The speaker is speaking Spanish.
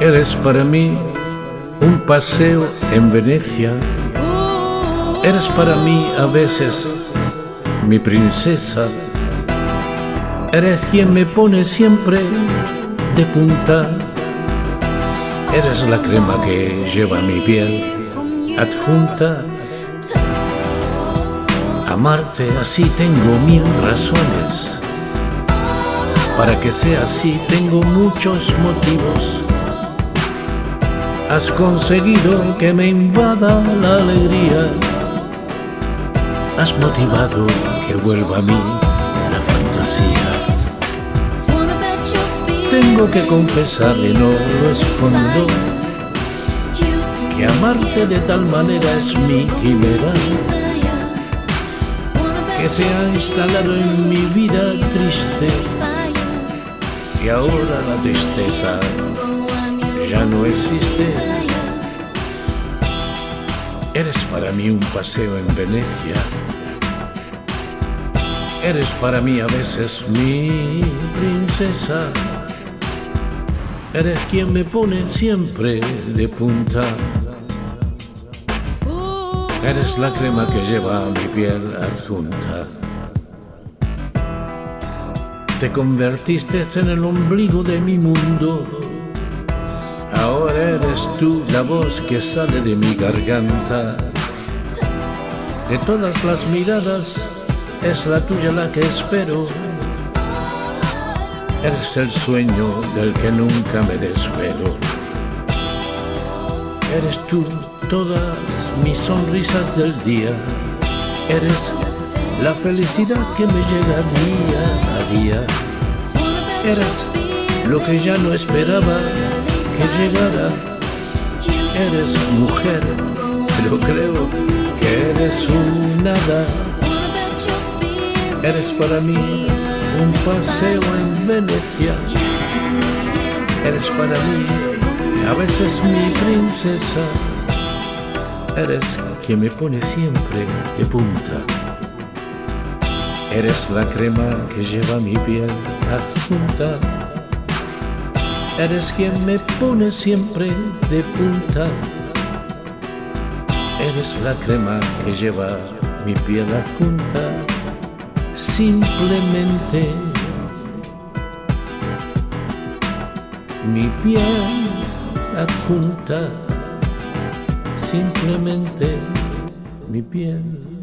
Eres para mí un paseo en Venecia. Eres para mí a veces mi princesa. Eres quien me pone siempre de punta. Eres la crema que lleva mi piel adjunta. Amarte así tengo mil razones. Para que sea así tengo muchos motivos. Has conseguido que me invada la alegría. Has motivado que vuelva a mí la fantasía. Tengo que confesar y no lo escondo que amarte de tal manera es mi quimera que se ha instalado en mi vida triste y ahora la tristeza ya no existe. Eres para mí un paseo en Venecia. Eres para mí a veces mi princesa. Eres quien me pone siempre de punta. Eres la crema que lleva mi piel adjunta. Te convertiste en el ombligo de mi mundo. Ahora eres tú la voz que sale de mi garganta. De todas las miradas es la tuya la que espero. Eres el sueño del que nunca me desvelo. Eres tú todas mis sonrisas del día. Eres la felicidad que me llega día a día. Eres lo que ya no esperaba que llegara. Eres mujer, pero creo que eres un nada. Eres para mí un paseo en Venecia. Eres para mí a veces mi princesa. Eres quien me pone siempre de punta. Eres la crema que lleva mi piel adjunta. Eres quien me pone siempre de punta. Eres la crema que lleva mi piel adjunta. Simplemente mi piel adjunta simplemente mi piel.